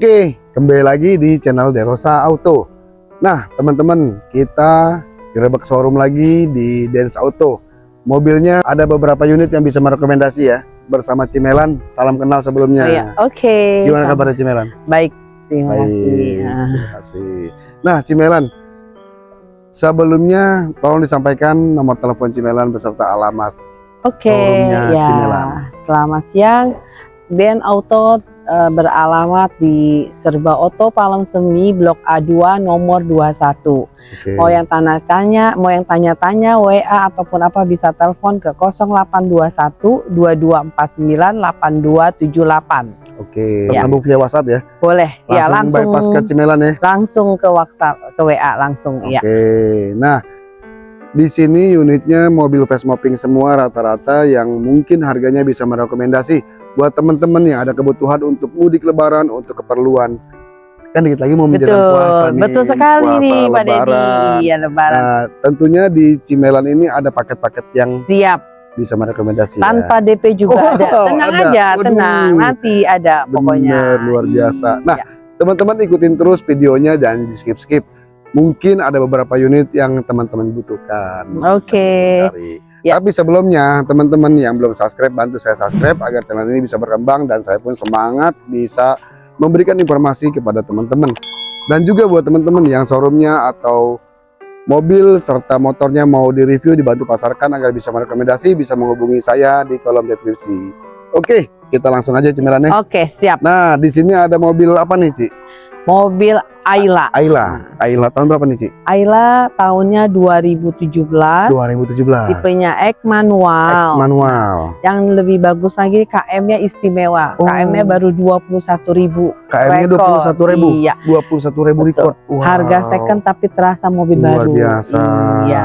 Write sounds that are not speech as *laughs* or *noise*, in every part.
Oke, kembali lagi di channel Derosa Auto. Nah, teman-teman, kita gerebek showroom lagi di Dens Auto. Mobilnya ada beberapa unit yang bisa merekomendasi ya. Bersama Cimelan, salam kenal sebelumnya. Oh iya, oke. Gimana Sama- kabarnya Cimelan? Baik, terima Baik, kasih. Nah, terima kasih. Nah, Cimelan, sebelumnya tolong disampaikan nomor telepon Cimelan beserta alamat. Oke, Showroomnya ya. Cimelan. Selamat siang. Den Auto eh, beralamat di Serba Auto Palem Semi Blok A2 nomor 21. Oke. Mau yang tanya-tanya, mau yang tanya-tanya WA ataupun apa bisa telepon ke 0821 2249 8278. Oke, Ya. tersambung via WhatsApp ya. Boleh. ya Langsung langsung bypass ke Cimelan ya. langsung ke WhatsApp ke WA langsung ya. Oke, nah di sini unitnya mobil fast mopping semua rata-rata yang mungkin harganya bisa merekomendasi buat teman-teman yang ada kebutuhan untuk mudik lebaran, untuk keperluan. Kan dikit lagi mau menjelang Betul, puasa nih. betul sekali puasa, nih Pak lebaran. Iya lebaran. Nah, tentunya di Cimelan ini ada paket-paket yang Siap. bisa merekomendasi ya. Tanpa DP juga ada. Oh, Tenang ada. aja, Waduh. tenang. Nanti ada pokoknya. Bener, luar Iya. biasa. Nah, Ya. teman-teman ikutin terus videonya dan di skip-skip. Mungkin ada beberapa unit yang teman-teman butuhkan. Oke. Cari. Ya. Tapi sebelumnya teman-teman yang belum subscribe bantu saya subscribe agar channel ini bisa berkembang dan saya pun semangat bisa memberikan informasi kepada teman-teman. Dan juga buat teman-teman yang showroomnya atau mobil serta motornya mau direview dibantu pasarkan agar bisa merekomendasi bisa menghubungi saya di kolom deskripsi. Oke, kita langsung aja cemilannya. Oke, siap. Nah, di sini ada mobil apa nih, Ci? Mobil Ayla. Ayla. Ayla tahun berapa nih, Ci? Ayla tahunnya 2017. 2017. Tipenya X manual. X manual. Yang lebih bagus lagi KM-nya istimewa. Oh. KM-nya baru 21.000. KM-nya Rekor. 21.000. Iya. 21.000 record. Wow. Harga second tapi terasa mobil Luar baru. biasa. Iya.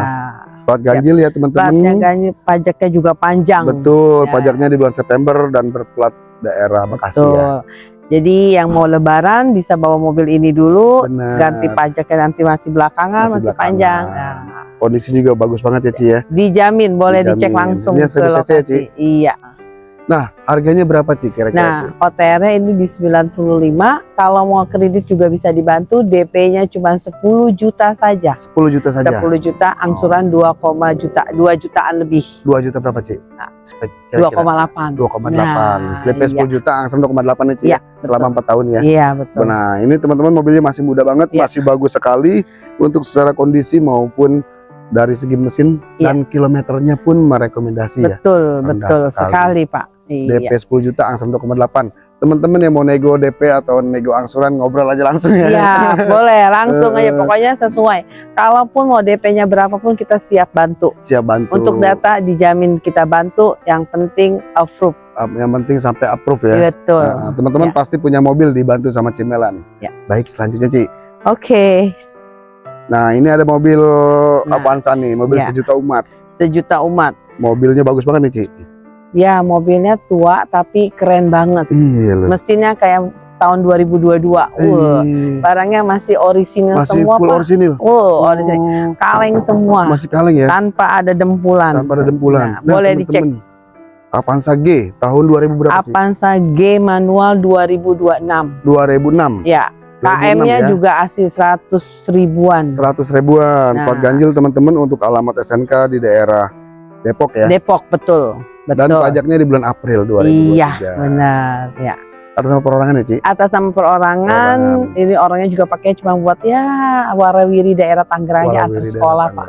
Plat ganjil ya, Platnya teman-teman. ganjil, pajaknya juga panjang. Betul, Ya. pajaknya di bulan September dan berplat daerah Bekasi ya. Jadi yang mau lebaran bisa bawa mobil ini dulu, Benar. ganti pajaknya nanti masih belakangan, Masih masih, belakangan. panjang. Nah, Kondisi juga bagus banget ya, Ci ya. dijamin, boleh dicek Dijamin. langsung Ini ke 1000 cc ya, Ci? lokasi. Iya. Nah, harganya berapa, Ci kira-kira? Nah, OTR-nya ini di 95. Kalau mau kredit juga bisa dibantu, DP-nya cuma 10 juta saja. 10 juta saja. 10 juta, angsuran 2, juta, 2 jutaan lebih. 2 juta berapa, Ci? Nah, Spek kira-kira. 2,8. 2,8. Nah, DP 10 juta, angsuran 2,8 ya, Ci? Iya, Selama 4 tahun ya. Iya, betul. Nah, ini teman-teman mobilnya masih muda banget, Iya. masih bagus sekali untuk secara kondisi maupun dari segi mesin Iya. dan kilometernya pun merekomendasi ya. Betul, betul sekali. sekali, Pak. Iya. DP 10 juta, angsuran 2,8. Teman-teman yang mau nego DP atau nego angsuran ngobrol aja langsung ya. Iya, *laughs* boleh langsung aja Eh. pokoknya sesuai. Kalaupun mau DP-nya berapapun kita siap bantu. Siap bantu. Untuk data dijamin kita bantu, yang penting approve. Yang penting sampai approve ya. Betul. Nah, teman-teman Ya. pasti punya mobil dibantu sama Cimelan. Ya. Baik, selanjutnya Ci. Oke, Nah, ini ada mobil Nah. Avanza nih, mobil Ya. sejuta umat. sejuta umat. Mobilnya bagus banget nih, Ci. Ya, mobilnya tua tapi keren banget. Iya loh. Mesinnya kayak tahun 2022. Wah, Eh, barangnya masih orisinal masih semua, full Pak. orisinil. Oh, orisinal. Kaleng semua. Masih kaleng ya, Tanpa ada dempulan. tanpa ada dempulan. Nah, boleh dicek. temen-temen, Avanza G tahun 2000 berapa sih? Avanza G manual 2026. 2006. Ya, 2006 KM-nya ya. juga asli 100 ribuan. 100 ribuan. Nah. Plat ganjil teman-teman untuk alamat SNK di daerah Depok ya. Depok betul. Dan Betul. pajaknya di bulan April 2023. Iya, benar, ya. Atas nama perorangan ya, Ci? Atas nama perorangan, Perorangan. ini orangnya juga pakai cuma buat ya warawiri daerah Tangerang ya daerah sekolah, Pak.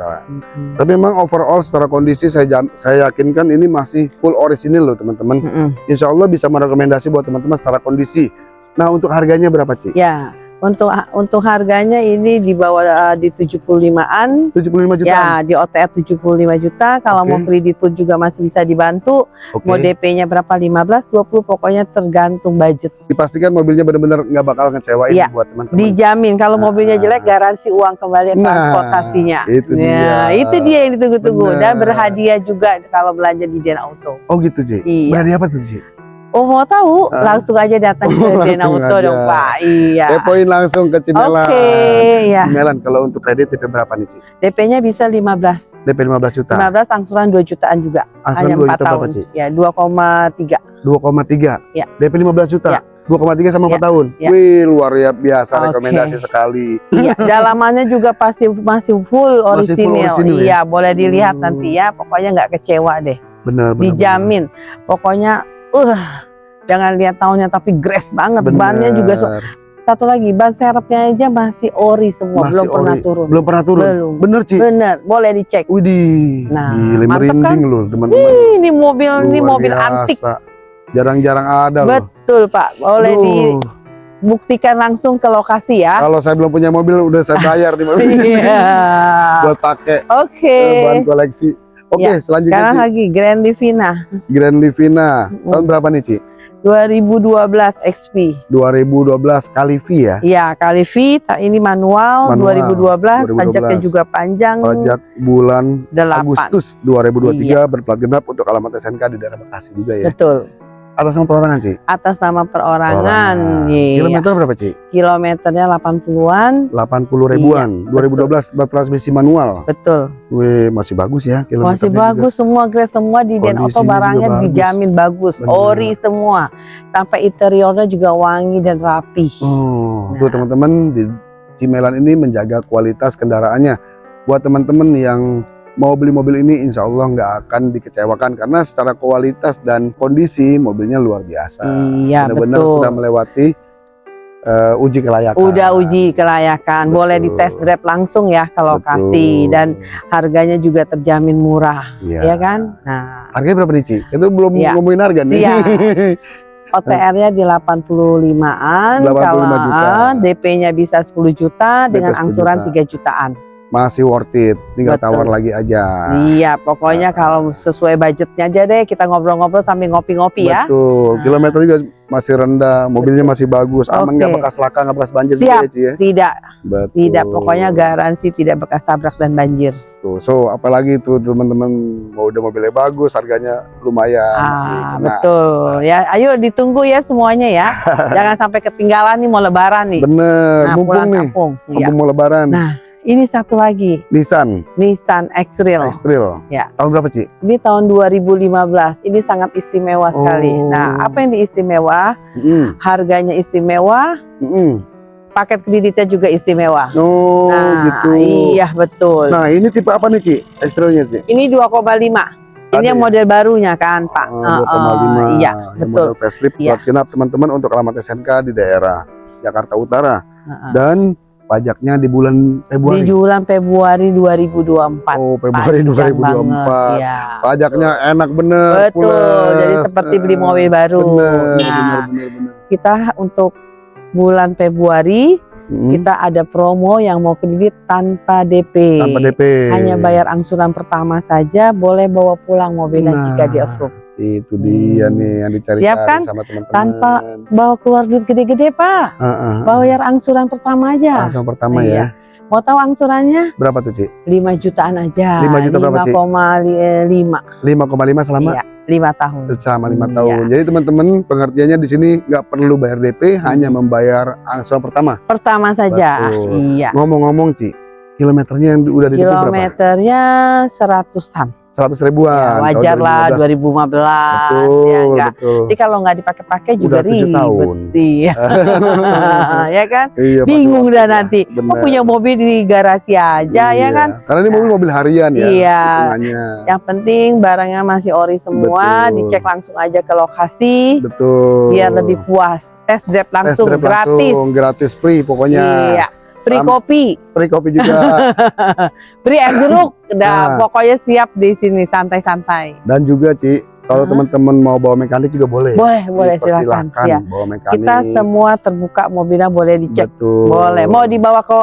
Tapi memang overall secara kondisi saya jam- saya yakinkan ini masih full orisinil loh teman-teman. Mm-mm. Insya Allah bisa merekomendasi buat teman-teman secara kondisi. Nah untuk harganya berapa Ci? Ya, untuk untuk harganya ini di bawah uh, di 75-an. 75 juta. Ya, di OTR 75 juta. Kalau Oke. mau kredit pun juga masih bisa dibantu. Oke. Mau DP-nya berapa? 15, 20 pokoknya tergantung budget. Dipastikan mobilnya benar-benar nggak bakal ngecewain Iya. buat teman-teman. Dijamin kalau mobilnya Ah. jelek garansi uang kembali Nah, transportasinya. itu dia. Ya, itu dia yang ditunggu-tunggu dan berhadiah juga kalau belanja di Den Auto. Oh gitu Ci. Iya. Berarti apa tuh Ci? Oh mau tahu Ah. langsung aja datang Oh, ke *laughs* aja. dong Pak. Iya. Depoin langsung ke Oke, Cimelan. ya. Cimelan kalau untuk kredit DP berapa nih Ci? DP-nya bisa 15. DP 15 juta. 15 angsuran 2 jutaan juga. Angsuran Hanya 2 4 juta berapa. Ci? Ya, 2,3. 2,3. Ya. DP 15 juta. Ya. 2,3 sama 4 Ya, tahun. ya. Wih, luar biasa Oke. rekomendasi sekali. Iya, *laughs* dalamannya juga pasti masih full Masih full orisinil. orisinil ya? Iya, boleh dilihat Hmm. nanti ya. Pokoknya nggak kecewa deh. Benar, benar. Dijamin. Pokoknya, uh, jangan lihat tahunnya tapi grace banget. benar. Bannya juga so- satu lagi ban serepnya aja masih ori semua, Masih belum pernah ori. turun. Belum pernah turun. Belum. Bener, Ci. Bener, boleh dicek. Widih, Nah, gile merinding loh teman-teman. Ini mobil ini Luar mobil biasa. antik. Jarang-jarang ada loh. Betul, Pak. Boleh Duh, dibuktikan langsung ke lokasi ya. Kalau saya belum punya mobil udah saya bayar di mobil Iya. buat pakai Oke. eh, bahan koleksi. Oke, Ya, selanjutnya Sekarang Ci. lagi Grand Livina Grand Livina. Mm. Tahun berapa nih, Ci? 2012 XP. 2012 kali V ya. Ya, kali V ini manual, Manual, 2012, 2012. pajaknya juga panjang Pajak bulan 8. Agustus 2023 Iya. berplat genap untuk alamat SNK di daerah Bekasi juga ya. Betul. Atas nama perorangan, Ci? Atas nama perorangan. Perorangan. Iya. Kilometer berapa, Ci? Kilometernya 80-an. 80 ribuan. Iya, 2012 bertransmisi manual. Betul. Wih, masih bagus ya kilometernya Masih juga. bagus semua grade semua di Den Auto barangnya juga bagus. dijamin bagus. Benar. Ori semua. Sampai interiornya juga wangi dan rapi. Oh, Nah. tuh teman-teman di Cimelan ini menjaga kualitas kendaraannya. Buat teman-teman yang mau beli mobil ini, insya Allah nggak akan dikecewakan karena secara kualitas dan kondisi mobilnya luar biasa. Iya, Benar-benar betul. sudah melewati eh, uji kelayakan. Udah uji kelayakan, boleh di Betul. test drive langsung ya ke lokasi Betul. dan harganya juga terjamin murah, Iya. ya kan? Nah, Harganya berapa nih, Ci? Itu belum Iya. ngomongin harga nih. *laughs* Siap. OTR-nya di 85-an, 85 kalau juta. ah, DP-nya bisa 10 juta dengan 10 angsuran juta. 3 jutaan. Masih worth it. Tinggal Betul. tawar lagi aja. Iya, pokoknya kalau sesuai budgetnya aja deh kita ngobrol-ngobrol sambil ngopi-ngopi ya. Betul. Nah. Kilometer juga masih rendah, mobilnya masih bagus, aman nggak bekas laka, nggak bekas banjir Siap. juga ya, Ci ya. Tidak, Betul. tidak, pokoknya garansi tidak bekas tabrak dan banjir. Tuh, so apalagi tuh teman-teman mau udah mobilnya bagus, harganya lumayan masih Ah, kena. betul. Ya, ayo ditunggu ya semuanya ya. *laughs* Jangan sampai ketinggalan nih mau lebaran nih. Bener, Nah, mumpung nih, kampung. Mumpung mau lebaran. Nah, ini satu lagi, Nissan Nissan X-Trail. X-Trail. Ya. Tahun berapa, Ci? Ini tahun 2015. Ini sangat istimewa sekali. Oh. Nah, apa yang diistimewa? Mm, Harganya istimewa, mm, paket kreditnya juga istimewa. Oh, nah, gitu. iya betul. Nah, ini tipe apa nih, Ci? X-Trailnya, Ci? Ini 2,5. Ada Ini yang ya? model barunya kan, Pak. Oh, Heeh, 2,5. iya, Yang betul. model facelift Iya. buat genap teman-teman untuk alamat SNK di daerah Jakarta Utara. Heeh. Dan pajaknya di bulan Di Februari. bulan Februari 2024. Oh, Februari Panjang 2024. banget, Iya. Pajaknya enak bener. Betul. plus. Jadi seperti beli Eh, mobil baru. Bener, nah, bener, bener, bener. kita untuk bulan Februari Mm, kita ada promo yang mau kredit tanpa DP. tanpa DP. Hanya bayar angsuran pertama saja, boleh bawa pulang mobilnya Nah, jika di approve. Itu dia Hmm. nih yang dicari Siap kan? sama teman-teman. Tanpa- Bawa keluar duit gede-gede, Pak. Ah, ah, ah. Bayar angsuran pertama aja. langsung pertama Iya. ya. Mau tahu angsurannya? Berapa tuh, Ci? 5 jutaan aja. 5 juta berapa, Ci? 5,5 5,5 selama Iya, 5 tahun. selama lima Iya. tahun. Jadi teman-teman pengertiannya di sini nggak perlu bayar DP, hanya membayar angsuran pertama. Pertama saja. Betul. Iya. Ngomong-ngomong, Ci, kilometernya yang udah di berapa? Kilometernya seratusan. 100 ribuan. Ya, wajar lah 2015. 2015 Betul, ya enggak. betul. Jadi kalau nggak dipakai-pakai juga Udah ribet. tahun. Iya. *laughs* ya kan? Iya, Bingung dah ya. nanti. Bener. punya mobil di garasi aja ya Iya. kan? Karena ini mobil mobil harian ya. Iya. hitungannya. Yang penting barangnya masih ori semua, Betul. dicek langsung aja ke lokasi Betul. biar lebih puas. Test drive Test langsung drive gratis. langsung, gratis free pokoknya. Iya. Free Sam- kopi, free kopi juga. *laughs* free air jeruk. Nah. pokoknya siap di sini santai-santai. Dan juga Ci, kalau Hah? teman-teman mau bawa mekanik juga boleh. Boleh, boleh silakan. Ya. bawa mekanik. Kita semua terbuka mobilnya boleh dicek. Betul. Boleh. Mau dibawa ke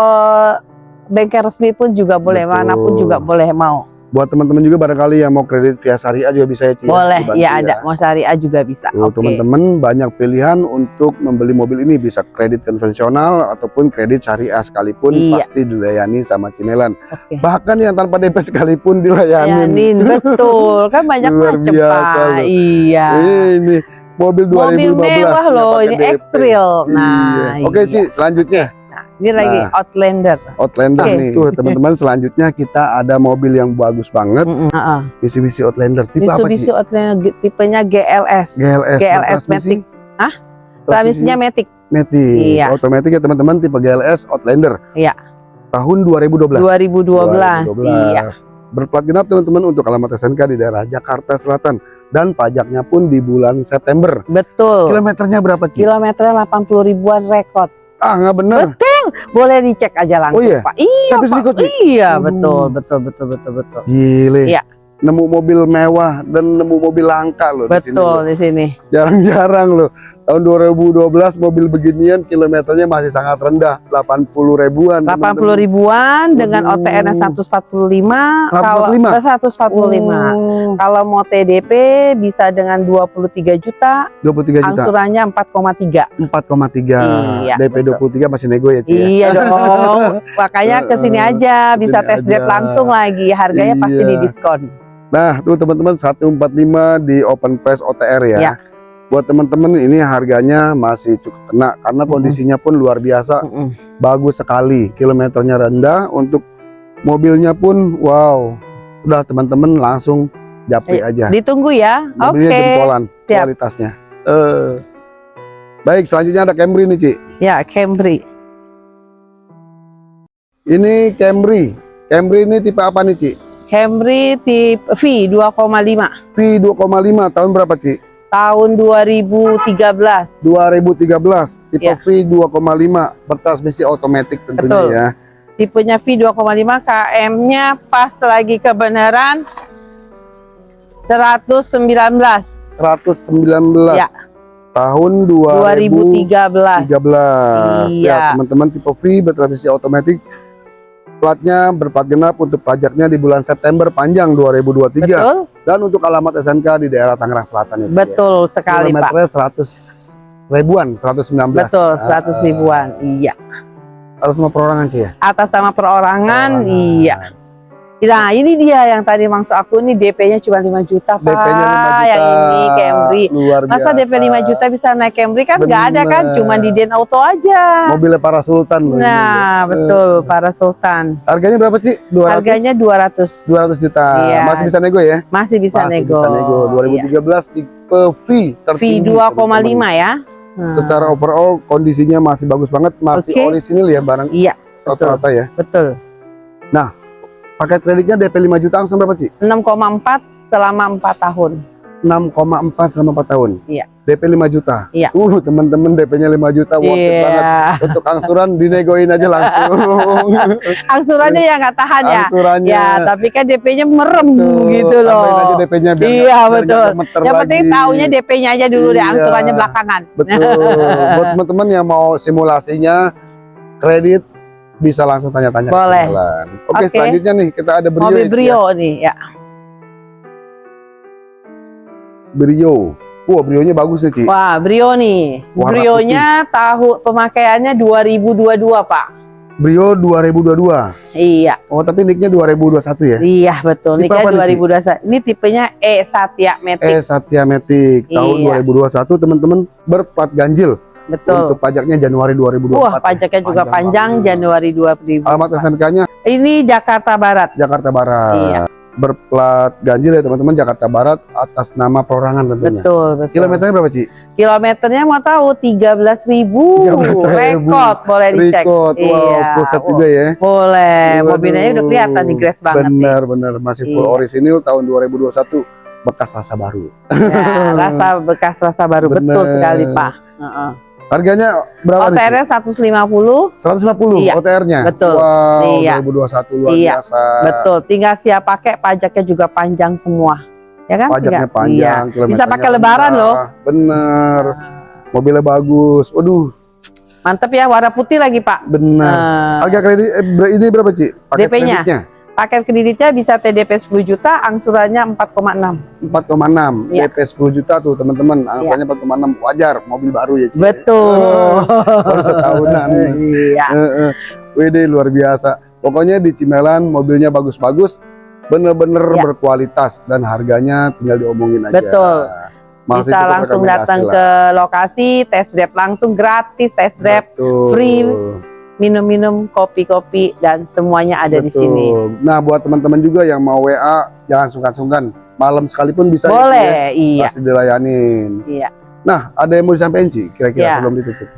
bengkel resmi pun juga boleh, Betul. mana pun juga boleh mau. Buat teman-teman juga barangkali yang mau kredit via syariah juga bisa ya Ci. ya, boleh, iya ya. ada. Mau syariah juga bisa. Tuh, Oke. teman-teman banyak pilihan untuk membeli mobil ini bisa kredit konvensional ataupun kredit syariah sekalipun Iya. pasti dilayani sama Cimelan. Oke. Bahkan yang tanpa DP sekalipun dilayani. Yanin, *laughs* betul. Kan banyak macam, biasa Pak. loh. Iya. Ini mobil 2015 Mobil mewah loh, ini DP. X-Trail. Nah, Iya. Oke, iya. Ci, selanjutnya Nah, ini lagi Nah. Outlander. Outlander Oke. nih. Tuh, teman-teman, selanjutnya kita ada mobil yang bagus banget, heeh. Mitsubishi Outlander. Tipe apa, Mitsubishi Ci? Outlander tipenya GLS. GLS. GLS bertransmisi? Transmisinya Matic Matic. Iya. Otomatis ya teman-teman tipe GLS Outlander. Iya. Tahun 2012. 2012. 2012. Iya. Berplat genap teman-teman untuk alamat SNK di daerah Jakarta Selatan dan pajaknya pun di bulan September. Betul. Kilometernya berapa, Ci? Kilometernya 80 ribuan rekod. Ah, nggak bener. Boleh dicek aja langsung, Oh iya? Pak. Iya, Sampai Pak. Iya, betul, betul, betul, betul, betul. Gile. Iya. Nemu mobil mewah dan nemu mobil langka loh di sini. Betul di sini. Jarang-jarang loh. Tahun 2012 mobil beginian kilometernya masih sangat rendah, 80 ribuan. 80 ribuan dengan. OTN 145 kalau 145? 145. Oh, Kalau mau TDP bisa dengan 23 juta, 23 juta. angsurannya 4,3. 4,3. Iya, DP betul. 23 masih nego ya, Ci? ya? Iya dong. *laughs* Makanya ke sini Heeh, aja bisa ke sini test drive aja. langsung lagi. Harganya pasti Iya. di diskon. Nah, tuh teman-teman 145 di open price OTR ya. Ya. Buat teman-teman ini harganya masih cukup kena karena kondisinya pun luar biasa, Mm-mm. bagus sekali. Kilometernya rendah untuk mobilnya pun wow. Udah teman-teman langsung japri Ayo, aja. Ditunggu ya. Oke. Mobilnya jempolan siap. kualitasnya. Eh. Baik, selanjutnya ada Camry nih, Ci. Ya, Camry. Ini Camry. Camry ini tipe apa nih, Ci? Camry tipe V 2,5 V2,5 tahun berapa, Ci? tahun 2013. 2013 tipe Ya. V2,5 bertransmisi otomatis tentunya Betul. ya. Tipenya V 2,5 KM-nya pas lagi kebenaran 119 119 Ya. tahun 2013. 2013. Ya, Iya. teman-teman tipe V bertransmisi otomatis platnya berplat genap untuk pajaknya di bulan September panjang 2023 Betul? dan untuk alamat SNK di daerah Tangerang Selatan ya. Ci, ya. Betul sekali, Pak. Kilometernya 100 ribuan, 119. Betul, 100 Ah, ribuan. Iya. Atas semua perorangan sih ya. Atas nama perorangan, Perorangan. iya. Nah, ini dia yang tadi maksud aku nih DP-nya cuma 5 juta, Pak. DP-nya 5 juta. Yang ini Camry. Luar Masa biasa. DP 5 juta bisa naik Camry kan nggak ada kan, cuma di Den Auto aja. Mobilnya para sultan loh ini. Nah, Eh, betul, para sultan. Harganya berapa sih? 200? Harganya 200. 200 juta. Iya. Masih bisa nego ya? Masih bisa Masih nego. bisa nego. 2013 tipe V Iya. V tertinggi. 2,5 teman-teman. ya. Hmm. Secara overall kondisinya masih bagus banget, masih Oke. orisinil ya barang Iya, rata-rata ya. betul. Paket kreditnya DP 5 juta langsung berapa sih? 6,4 selama 4 tahun. 6,4 selama 4 tahun. Iya. DP 5 juta. Iya. Uh, teman-teman DP-nya 5 juta worth it banget. Iya. Untuk angsuran dinegoin aja langsung. *laughs* Angsurannya ya nggak tahan ya. Angsurannya. Ya, tapi kan DP-nya merem Tuh, gitu loh. aja DP-nya biar Iya, betul. Yang penting lagi. taunya DP-nya aja dulu deh, Iya. angsurannya belakangan. Betul. *laughs* Buat teman-teman yang mau simulasinya kredit bisa langsung tanya-tanya. Boleh. Oke, Oke. selanjutnya nih kita ada Brio. Mobil ya, Ci, ya. Brio nih ya. Brio. Wah, Brio-nya bagus nih, Ci. Wah, Brio nih. Warna Brio-nya tahu pemakaiannya 2022, Pak. Brio 2022. Iya, Oh, tapi nicknya 2021 ya? iya betul. Tipe apa Ci? 2021. Ini tipenya E Satya Matic. Eh, Satya Matic tahun Iya. 2021 teman-teman berplat ganjil betul. untuk pajaknya Januari 2024. Wah, ya. pajaknya juga panjang banget. Januari 2000. Alamat SNK-nya Ini Jakarta Barat. Jakarta Barat. Iya. Berplat ganjil ya teman-teman Jakarta Barat atas nama perorangan tentunya. Betul, betul. Kilometernya berapa, Ci? Kilometernya mau tahu 13.000 13.000. rekod boleh dicek. Record, wow, Iya. full set juga ya. Boleh. Waduh. Mobilnya udah kelihatan nih grass banget nih. Bener, bener. Masih full Iya. orisinil tahun 2021. Bekas rasa baru. Ya, rasa bekas rasa baru betul Bener. sekali, Pak. Heeh. Harganya berapa? OTR-nya 150, 150 Iya, OTR-nya. betul. Wow, Iya. 2021 luar Iya, biasa. betul. Tinggal siap pakai, pajaknya juga panjang semua. Ya kan? Pajaknya Tinggal- panjang, Iya. Bisa pakai lebaran rendah. loh. Bener. Mobilnya bagus. Waduh, Mantep ya, warna putih lagi, Pak. bener. Nah, Harga kredit eh, ini berapa, Ci? Paket DP-nya? Paket kreditnya bisa TDP 10 juta, angsurannya 4,6. 4,6. Iya. DP 10 juta tuh, teman-teman. Anggapannya 4,6 wajar, mobil baru ya, Ci. Betul. *laughs* Baru setahunan. *laughs* Iya. Heeh. Wede luar biasa. Pokoknya di Cimelan mobilnya bagus-bagus, bener-bener Ya. berkualitas dan harganya tinggal diomongin aja. Betul. Masih Bisa langsung datang lah. ke lokasi, test drive langsung gratis, test drive, Betul. free. Minum-minum, kopi-kopi dan semuanya ada di Betul. sini. Nah, buat teman-teman juga yang mau WA, jangan sungkan-sungkan. Malam sekalipun bisa ya, Ci, ya? Boleh, iya. Pasti dilayanin. Iya. Nah, ada yang mau disampaikan Ci kira-kira Ya. sebelum ditutup?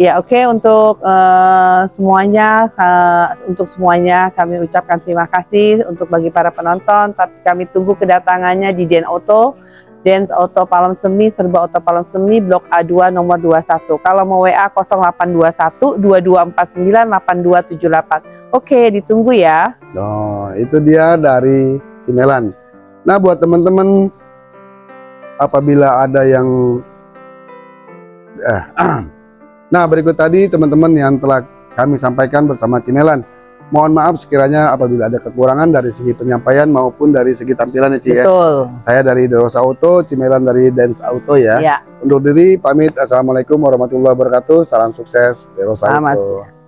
Ya oke untuk eh, semuanya eh, untuk semuanya kami ucapkan terima kasih untuk bagi para penonton tapi kami tunggu kedatangannya di Den Auto Dens Auto Palem Semi Serba Auto Palem Semi Blok A2 nomor 21 kalau mau WA 0821 2249 8278 Oke ditunggu ya Oh, itu dia dari Cimelan. Nah, buat teman-teman apabila ada yang eh, *clears throat* Nah, berikut tadi teman-teman yang telah kami sampaikan bersama Cimelan. Mohon maaf sekiranya apabila ada kekurangan dari segi penyampaian maupun dari segi tampilan ya, Ci ya. betul Saya dari Derosa Auto, Cimelan dari Dance Auto ya. ya Undur diri, pamit. Assalamualaikum warahmatullahi wabarakatuh. Salam sukses Selamat Auto.